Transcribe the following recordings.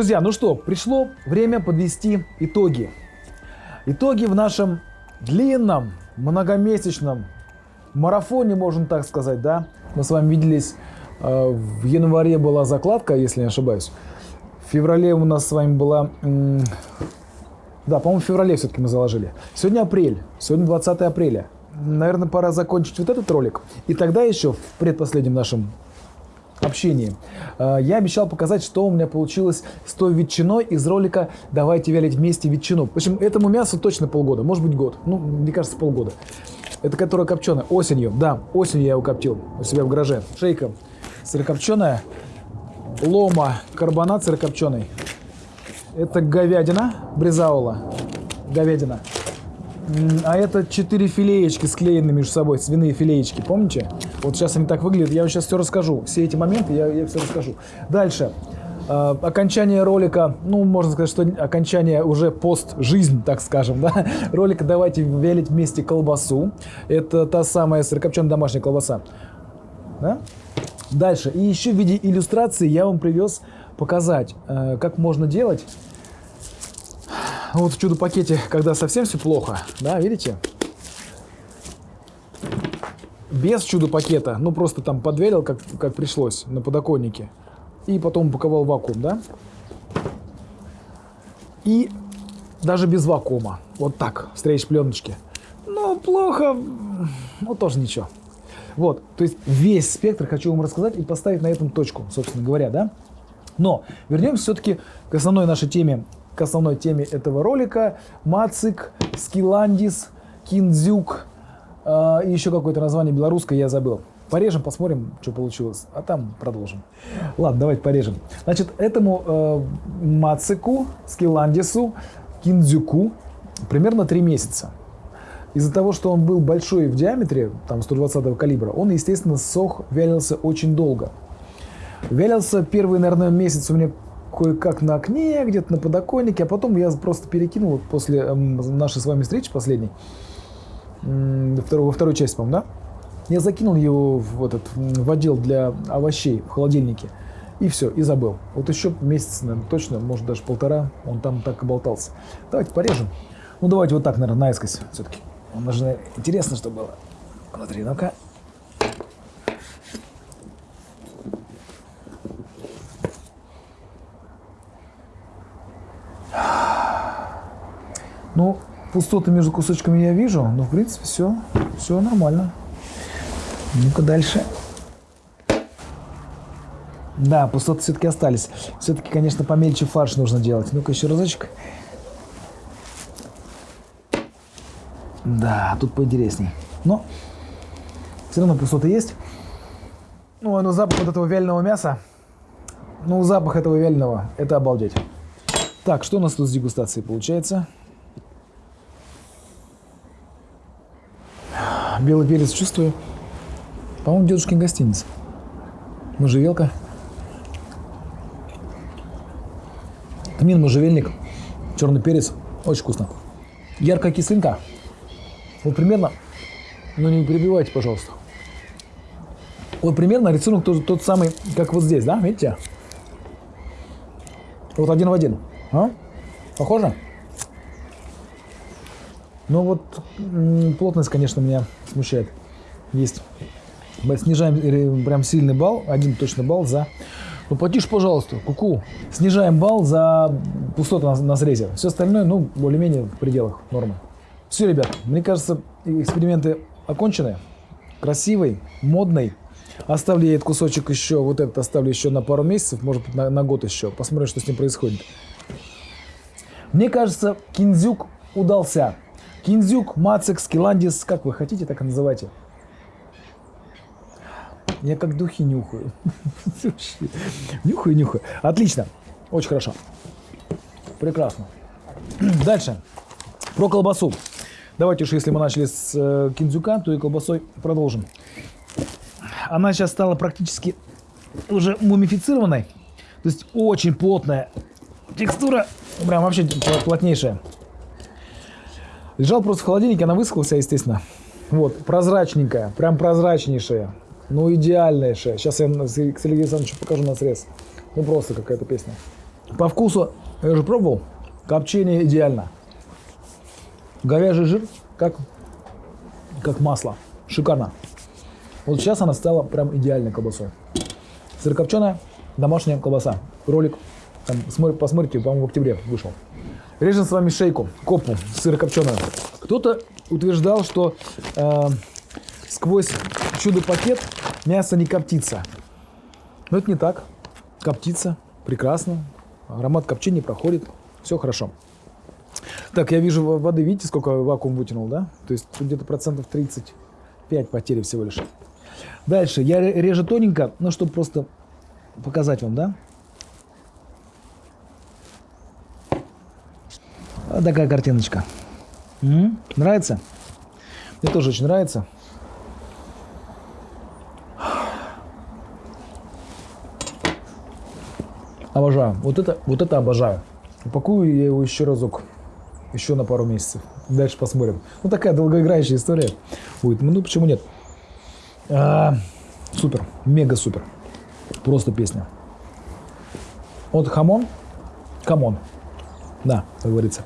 Друзья, ну что, пришло время подвести итоги. Итоги в нашем длинном, многомесячном марафоне, можно так сказать, да. Мы с вами виделись, э, в январе была закладка, если не ошибаюсь. В феврале у нас с вами была... Да, по-моему, в феврале все-таки мы заложили. Сегодня апрель, сегодня 20 апреля. Наверное, пора закончить вот этот ролик. И тогда еще в предпоследнем нашем общении. э, Я обещал показать, что у меня получилось с той ветчиной из ролика «Давайте вялить вместе ветчину». В общем, этому мясу точно полгода, может быть год. Ну, мне кажется, полгода. Это которая копченая осенью. Да, осенью я его коптил у себя в гараже. Шейка сырокопченая, лома карбонат сырокопченый. Это говядина, бризаула, говядина. А это четыре филеечки склеены между собой, свиные филеечки, помните? Вот сейчас они так выглядят, я вам сейчас все расскажу. Все эти моменты я, я все расскажу. Дальше. Э, окончание ролика, ну, можно сказать, что окончание уже пост-жизнь, так скажем, да, ролика «Давайте велить вместе колбасу». Это та самая сырокопченая домашняя колбаса. Да? Дальше. И еще в виде иллюстрации я вам привез показать, э, как можно делать вот в чудо-пакете, когда совсем все плохо, да, видите? Без чудо-пакета, ну просто там подвелил, как, как пришлось, на подоконнике. И потом упаковал вакуум, да? И даже без вакуума. Вот так, встреч пленочки. Ну, плохо, ну тоже ничего. Вот, то есть весь спектр хочу вам рассказать и поставить на этом точку, собственно говоря, да? Но вернемся все-таки к основной нашей теме, к основной теме этого ролика. Мацик, Скиландис, Киндзюк э, и еще какое-то название белорусское я забыл. Порежем, посмотрим, что получилось, а там продолжим. Ладно, давайте порежем. Значит, этому э, Мацику, Скиландису, Киндзюку примерно 3 месяца. Из-за того, что он был большой в диаметре, там 120 калибра, он, естественно, сох, вялился очень долго. Вялился первый, наверное, месяц у меня кое-как на окне, где-то на подоконнике, а потом я просто перекинул вот после эм, нашей с вами встречи последней, второй- во второй части, по-моему, да? Я закинул его в, этот, в отдел для овощей в холодильнике. И все, и забыл. Вот еще месяц, наверное, точно, может даже полтора, он там так и болтался. Давайте порежем. Ну, давайте вот так, наверное, наискось все-таки. Он интересно, что было. Внутри, ну-ка. Ну, пустоты между кусочками я вижу, но, в принципе, все, все нормально. Ну-ка дальше. Да, пустоты все-таки остались. Все-таки, конечно, помельче фарш нужно делать. Ну-ка еще разочек. Да, тут поинтересней. Но все равно пустоты есть. Ну, а ну запах вот этого вяленого мяса. Ну, запах этого вяленого, это обалдеть. Так, что у нас тут с дегустацией получается? Белый перец чувствую. По-моему, дедушкин гостиница. Можжевелка. Тмин, можжевельник, черный перец. Очень вкусно. Яркая кислинка. Вот примерно, ну не перебивайте, пожалуйста. Вот примерно рисунок тот, тот самый, как вот здесь, да, видите? Вот один в один. А? Похоже? Ну вот плотность, конечно, меня смущает. Есть. Снижаем прям сильный балл, один точно балл за... Ну потише, пожалуйста, куку. Снижаем балл за пустоту на, на срезе. Все остальное, ну, более-менее в пределах нормы. Все, ребят, мне кажется, эксперименты окончены. Красивый, модный. Оставлю я этот кусочек еще, вот этот оставлю еще на пару месяцев, может быть, на, на год еще. Посмотрим, что с ним происходит. Мне кажется, кинзюк удался. Кинзюк, Мацик, Скиландис, как вы хотите, так и называйте. Я как духи нюхаю. Нюхаю, нюхаю. Отлично. Очень хорошо. Прекрасно. Дальше. Про колбасу. Давайте уж, если мы начали с э, кинзюка, то и колбасой продолжим. Она сейчас стала практически уже мумифицированной. То есть очень плотная текстура. Прям вообще плотнейшая. Лежал просто в холодильнике, она высохла, естественно. Вот, прозрачненькая, прям прозрачнейшая. Ну, идеальнейшая. Сейчас я с Сергеем Александровичем покажу на срез. Ну, просто какая-то песня. По вкусу, я уже пробовал, копчение идеально. Говяжий жир, как, как масло. Шикарно. Вот сейчас она стала прям идеальной колбасой. Сырокопченая домашняя колбаса. Ролик, там, смотри- посмотрите, по-моему, в октябре вышел. Режем с вами шейку, копу сырокопченую. Кто-то утверждал, что э, сквозь чудо-пакет мясо не коптится. Но это не так. Коптится. Прекрасно. Аромат копчения проходит. Все хорошо. Так, я вижу во- воды, видите, сколько вакуум вытянул, да? То есть где-то процентов 35 потери всего лишь. Дальше. Я ре- режу тоненько, ну, чтобы просто показать вам, да? Вот такая картиночка. М? Нравится? Мне тоже очень нравится. Обожаю. Вот это, вот это обожаю. Упакую я его еще разок. Еще на пару месяцев. Дальше посмотрим. Ну, такая долгоиграющая история будет. Ну, почему нет? А, супер. Мега супер. Просто песня. Вот хамон. Come on. Да, как говорится.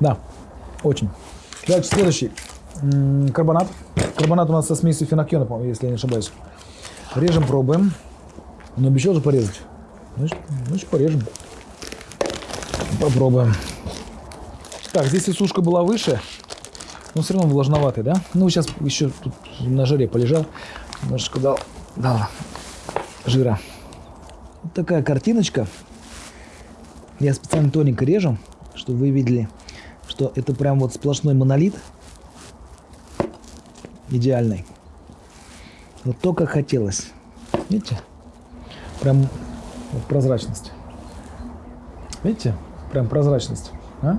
Да, очень. Дальше следующий. Карбонат. Карбонат у нас со смесью финоккиона, по-моему, если я не ошибаюсь. Режем, пробуем. Но обещал же порезать. Значит, значит порежем. Попробуем. Так, здесь и сушка была выше, но все равно влажноватый, да? Ну, сейчас еще тут на жаре полежал. Немножечко дал, дал жира. Вот такая картиночка. Я специально тоненько режу, чтобы вы видели, что это прям вот сплошной монолит. Идеальный. Вот то, как хотелось. Видите? Прям вот прозрачность. Видите? Прям прозрачность. А?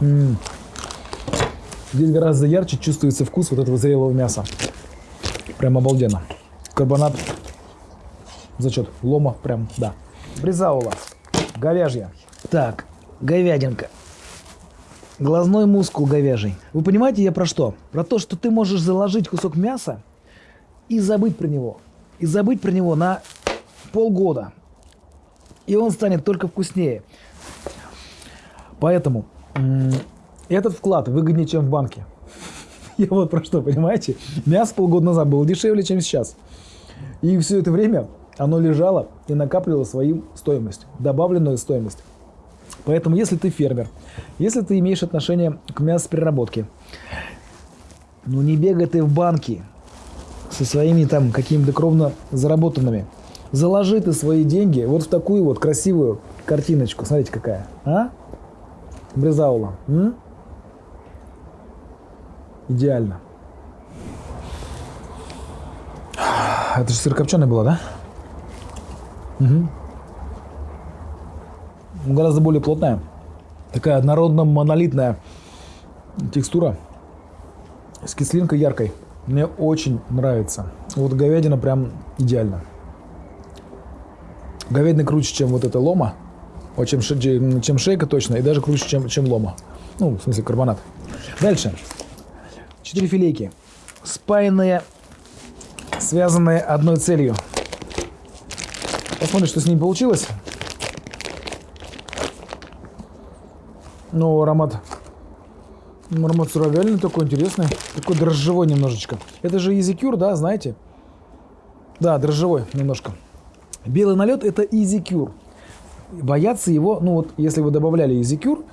М. Здесь гораздо ярче чувствуется вкус вот этого зрелого мяса. Прям обалденно. Карбонат. Зачет. Лома. Прям, да. Бризаула. Говяжья. Так, говядинка. Глазной мускул говяжий. Вы понимаете, я про что? Про то, что ты можешь заложить кусок мяса и забыть про него. И забыть про него на полгода. И он станет только вкуснее. Поэтому этот вклад выгоднее, чем в банке. Я вот про что, понимаете? Мясо полгода назад было дешевле, чем сейчас. И все это время оно лежало и накапливало свою стоимость, добавленную стоимость. Поэтому, если ты фермер, если ты имеешь отношение к мясопереработке, ну не бегай ты в банки со своими там какими-то кровно заработанными. Заложи ты свои деньги вот в такую вот красивую картиночку. Смотрите, какая. А? Брезаула. М? Идеально. Это же сырокопченая была, да? Угу. Гораздо более плотная. Такая однородно-монолитная текстура. С кислинкой яркой. Мне очень нравится. Вот говядина прям идеально. Говядина круче, чем вот эта лома. Чем, чем шейка точно. И даже круче, чем, чем лома. Ну, в смысле, карбонат. Дальше. Четыре филейки. Спаянные, связанные одной целью. Посмотрим, что с ними получилось. Ну, аромат. Аромат суровяльный такой интересный. Такой дрожжевой немножечко. Это же изикюр, да, знаете? Да, дрожжевой немножко. Белый налет это изикюр. Бояться его, ну вот, если вы добавляли изикюр,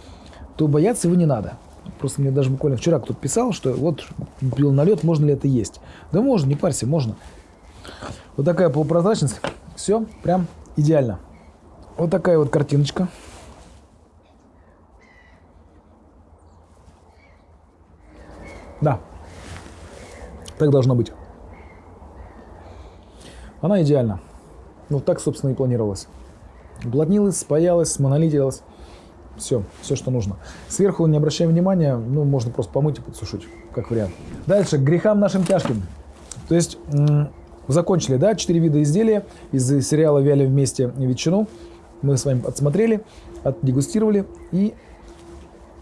то бояться его не надо. Просто мне даже буквально вчера кто-то писал, что вот белый налет, можно ли это есть. Да можно, не парься, можно. Вот такая полупрозрачность. Все, прям идеально. Вот такая вот картиночка. Да. Так должно быть. Она идеальна. Ну, так, собственно, и планировалось. Уплотнилась, спаялась, монолитилась. Все, все, что нужно. Сверху не обращаем внимания, ну, можно просто помыть и подсушить, как вариант. Дальше, к грехам нашим тяжким. То есть, закончили, да, четыре вида изделия из сериала «Вяли вместе ветчину». Мы с вами отсмотрели, отдегустировали и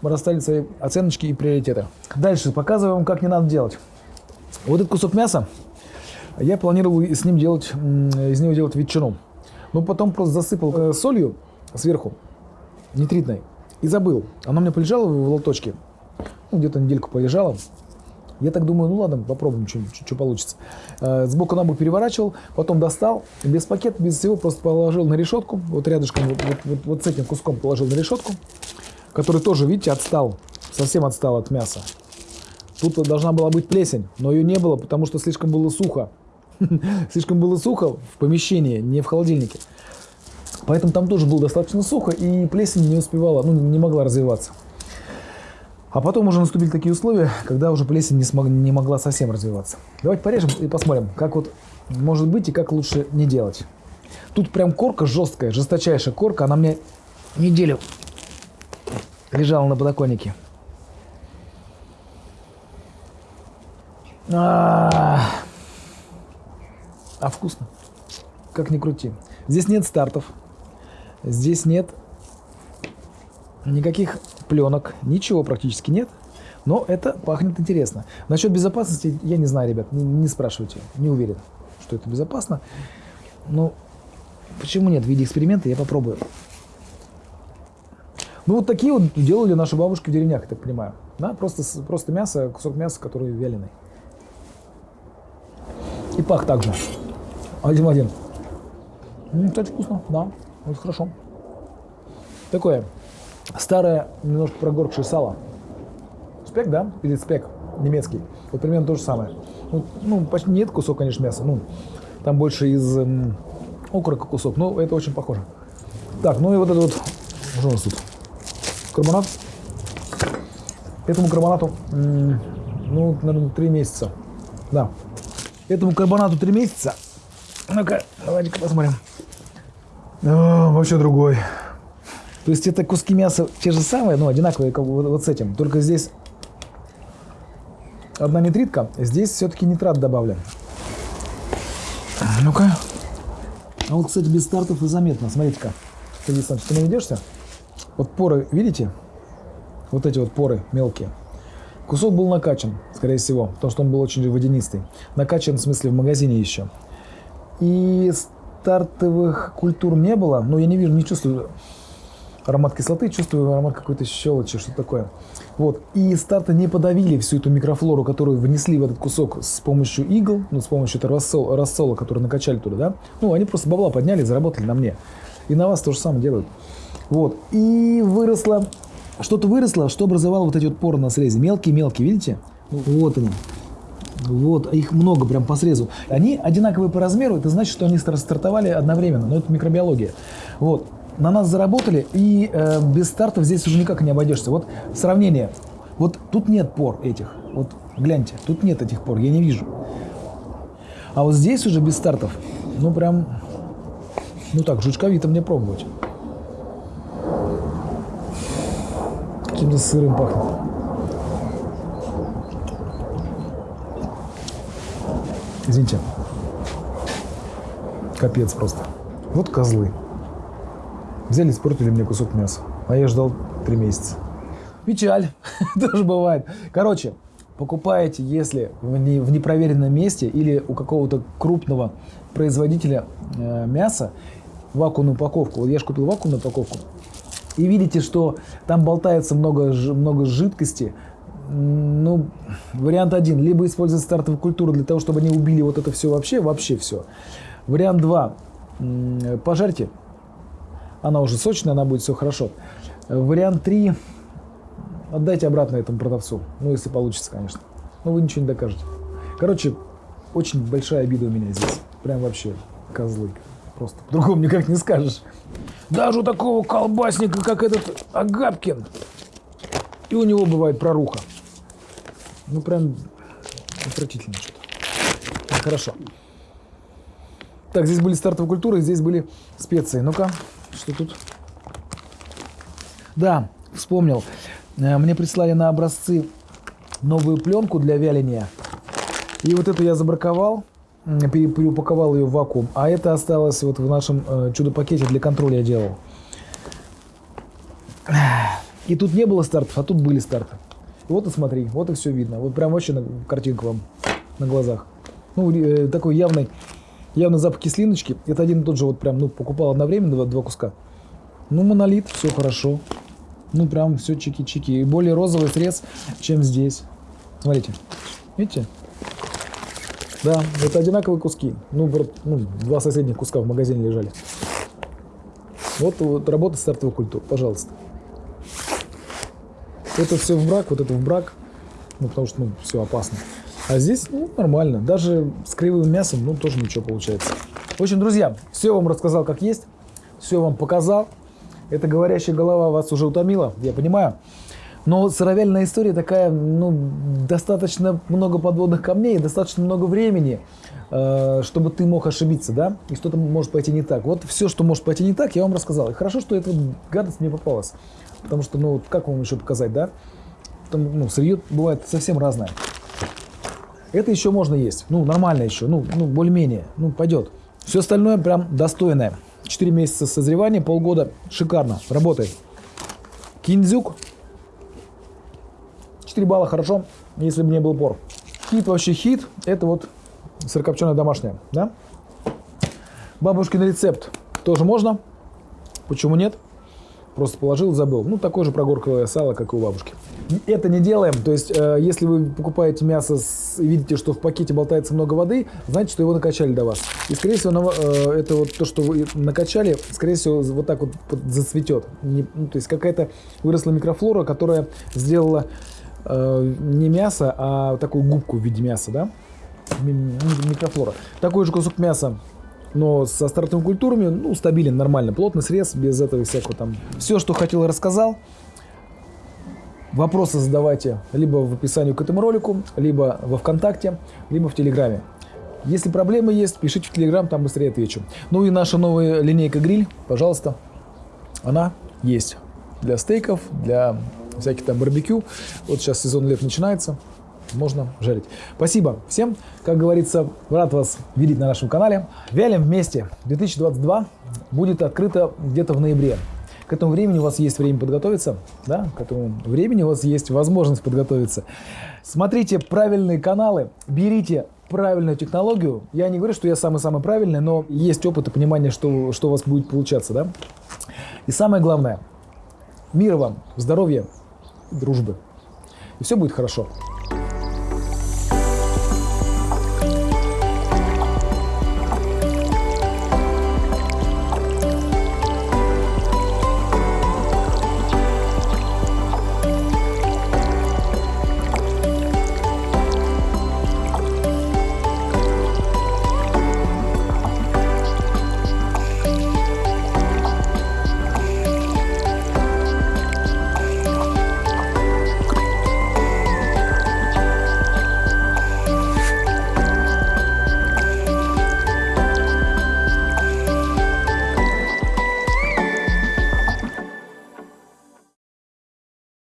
расставили свои оценочки и приоритеты. Дальше показываю вам, как не надо делать. Вот этот кусок мяса Я планировал с ним делать, из него делать ветчину. Но потом просто засыпал э, солью сверху, нитритной, и забыл. Она у меня полежала в лоточке, ну, где-то недельку полежала. Я так думаю, ну ладно, попробуем, что получится. Э, Сбоку на бок переворачивал, потом достал, без пакета, без всего, просто положил на решетку, вот рядышком, вот, вот, вот, вот с этим куском положил на решетку, который тоже, видите, отстал, совсем отстал от мяса. Тут должна была быть плесень, но ее не было, потому что слишком было сухо. Слишком было сухо в помещении, не в холодильнике. Поэтому там тоже было достаточно сухо, и плесень не успевала, ну, не могла развиваться. А потом уже наступили такие условия, когда уже плесень не, смог, не могла совсем развиваться. Давайте порежем и посмотрим, как вот может быть и как лучше не делать. Тут прям корка жесткая, жесточайшая корка. Она мне неделю лежала на подоконнике. А, -а, а вкусно. Как ни крути. Здесь нет стартов. Здесь нет никаких пленок, ничего практически нет. Но это пахнет интересно. Насчет безопасности я не знаю, ребят, не, не спрашивайте. Не уверен, что это безопасно. Но почему нет? В виде эксперимента я попробую. Ну вот такие вот делали наши бабушки в деревнях, я так понимаю. Да, просто, просто мясо, кусок мяса, который вяленый. И пах также. Один в один. Кстати, вкусно, да, вот хорошо. Такое старое, немножко прогоркшее сало. Спек, да? Или спек немецкий. Вот примерно то же самое. Ну, ну почти нет кусок, конечно, мяса. Ну, там больше из м, окорока кусок, но это очень похоже. Так, ну и вот это вот, что у нас тут? Карбонат. Этому карбонату, ну, наверное, три месяца. Да. Этому карбонату три месяца. Ну-ка, давайте-ка посмотрим. О, вообще другой. То есть это куски мяса те же самые, но одинаковые, как вот, вот с этим. Только здесь одна нитритка, здесь все-таки нитрат добавлен. Ну-ка. А вот, кстати, без стартов и заметно. Смотрите-ка. Ты, ты наведешься? Вот поры, видите? Вот эти вот поры мелкие. Кусок был накачан, скорее всего, потому что он был очень водянистый. Накачан, в смысле, в магазине еще. И стартовых культур не было, но я не вижу, не чувствую аромат кислоты, чувствую аромат какой-то щелочи, что такое. Вот. И старты не подавили всю эту микрофлору, которую внесли в этот кусок с помощью игл, ну, с помощью этого рассола, рассола, который накачали туда, да. Ну, они просто бабла подняли, заработали на мне. И на вас то же самое делают. Вот. И выросло, что-то выросло, что образовало вот эти вот поры на срезе. Мелкие-мелкие, видите? Вот они. Вот, их много прям по срезу. Они одинаковые по размеру, это значит, что они стартовали одновременно. Но это микробиология. Вот на нас заработали, и э, без стартов здесь уже никак не обойдешься. Вот сравнение. Вот тут нет пор этих. Вот гляньте, тут нет этих пор, я не вижу. А вот здесь уже без стартов, ну прям, ну так, жучковито мне пробовать. Каким-то сырым пахнет. Извините. Капец просто. Вот козлы. Взяли, испортили мне кусок мяса. А я ждал три месяца. Печаль. Тоже бывает. Короче, покупаете, если в, не, в непроверенном месте или у какого-то крупного производителя э, мяса вакуумную упаковку. Вот я же купил вакуумную упаковку. И видите, что там болтается много, много жидкости. Ну, вариант один. Либо использовать стартовую культуру для того, чтобы они убили вот это все вообще, вообще все. Вариант два. Пожарьте она уже сочная, она будет все хорошо. Вариант 3. Отдайте обратно этому продавцу. Ну, если получится, конечно. Но вы ничего не докажете. Короче, очень большая обида у меня здесь. Прям вообще козлы. Просто по-другому никак не скажешь. Даже у такого колбасника, как этот Агапкин, и у него бывает проруха. Ну, прям отвратительно что-то. Хорошо. Так, здесь были стартовые культуры, здесь были специи. Ну-ка, что тут? Да, вспомнил. Э, мне прислали на образцы новую пленку для вяления. И вот эту я забраковал, переупаковал ее в вакуум. А это осталось вот в нашем э, чудо-пакете для контроля я делал. И тут не было стартов, а тут были старты. Вот и смотри, вот и все видно. Вот прям вообще картинка вам на глазах. Ну, э, такой явный, явный запах кислиночки. Это один и тот же, вот прям, ну, покупал одновременно два, два куска. Ну, монолит, все хорошо. Ну, прям все чики-чики. И более розовый срез, чем здесь. Смотрите. Видите? Да, это одинаковые куски. Ну, ну, два соседних куска в магазине лежали. Вот, вот работа стартовых культур, пожалуйста. Это все в брак, вот это в брак, ну, потому что, ну, все опасно. А здесь, ну, нормально. Даже с кривым мясом, ну, тоже ничего получается. В общем, друзья, все вам рассказал как есть, все вам показал. Эта говорящая голова вас уже утомила, я понимаю. Но сыровяльная история такая, ну, достаточно много подводных камней, достаточно много времени, э, чтобы ты мог ошибиться, да, и что-то может пойти не так. Вот все, что может пойти не так, я вам рассказал. И хорошо, что эта гадость мне попалась. Потому что, ну, как вам еще показать, да? Там, ну, сырье бывает совсем разное. Это еще можно есть. Ну, нормально еще. Ну, ну более-менее. Ну, пойдет. Все остальное прям достойное. 4 месяца созревания, полгода. Шикарно. Работает. Кинзюк 4 балла хорошо, если бы не был пор. Хит вообще хит. Это вот сырокопченая домашняя, да? Бабушкин рецепт тоже можно. Почему нет? Просто положил, забыл. Ну, такое же прогорклое сало, как и у бабушки. Это не делаем. То есть, э, если вы покупаете мясо с, и видите, что в пакете болтается много воды, знаете, что его накачали до вас. И, скорее всего, на, э, это вот то, что вы накачали, скорее всего, вот так вот зацветет. Не, ну, то есть, какая-то выросла микрофлора, которая сделала э, не мясо, а такую губку в виде мяса, да? Микрофлора. Такой же кусок мяса но со стартовыми культурами, ну, стабилен, нормально, плотный срез, без этого всякого там. Все, что хотел, рассказал. Вопросы задавайте либо в описании к этому ролику, либо во Вконтакте, либо в Телеграме. Если проблемы есть, пишите в Телеграм, там быстрее отвечу. Ну и наша новая линейка гриль, пожалуйста, она есть для стейков, для всяких там барбекю. Вот сейчас сезон лет начинается, можно жарить. Спасибо всем. Как говорится, рад вас видеть на нашем канале. Вялим вместе 2022 будет открыто где-то в ноябре. К этому времени у вас есть время подготовиться, да, к этому времени у вас есть возможность подготовиться. Смотрите правильные каналы, берите правильную технологию. Я не говорю, что я самый-самый правильный, но есть опыт и понимание, что, что у вас будет получаться, да. И самое главное, мира вам, здоровья, дружбы. И все будет хорошо.